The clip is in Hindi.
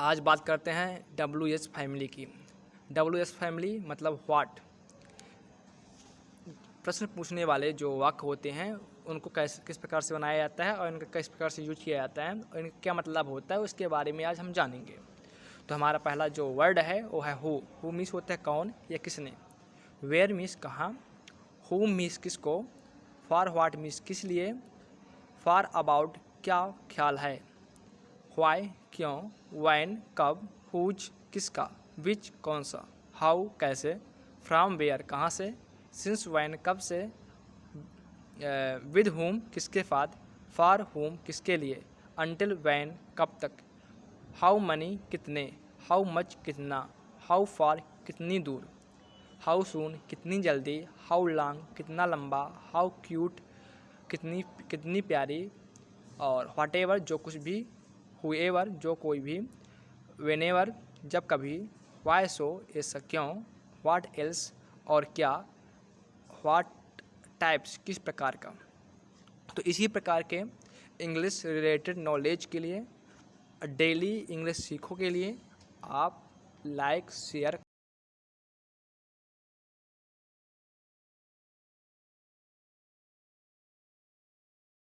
आज बात करते हैं डब्ल्यू एस फैमिली की। डब्ल्यू एस फैमिली मतलब व्हाट प्रश्न पूछने वाले जो वाक्य होते हैं, उनको कैसे, किस प्रकार से बनाया जाता है और इनका किस प्रकार से यूज़ किया जाता है, और इनका क्या मतलब होता है, उसके बारे में आज हम जानेंगे। तो हमारा पहला जो वर्ड है, वो है हु हु मीस होता है कौन या किसने। वेयर मीस कहाँ। हु मीस किसको। फॉर व्हाट मीस किस लिए। फॉर अबाउट क्या ख्याल है। वाई क्यों वैन कब हुज किसका विच कौन सा हाउ कैसे फ्राम वेयर कहाँ से सिंस वैन कब से विद होम किसके साथ फार होम किसके लिए अनटिल वैन कब तक हाउ मनी कितने हाउ मच कितना हाउ फार कितनी दूर हाउ सून कितनी जल्दी हाउ लॉन्ग कितना लंबा हाउ क्यूट कितनी कितनी प्यारी, और वाट एवर जो कुछ भी हुएवर जो कोई भी वेनेवर जब कभी वाई सो ऐसा क्यों वाट एल्स और क्या वाट टाइप्स किस प्रकार का। तो इसी प्रकार के इंग्लिश रिलेटेड नॉलेज के लिए डेली इंग्लिश सीखो के लिए, आप लाइक शेयर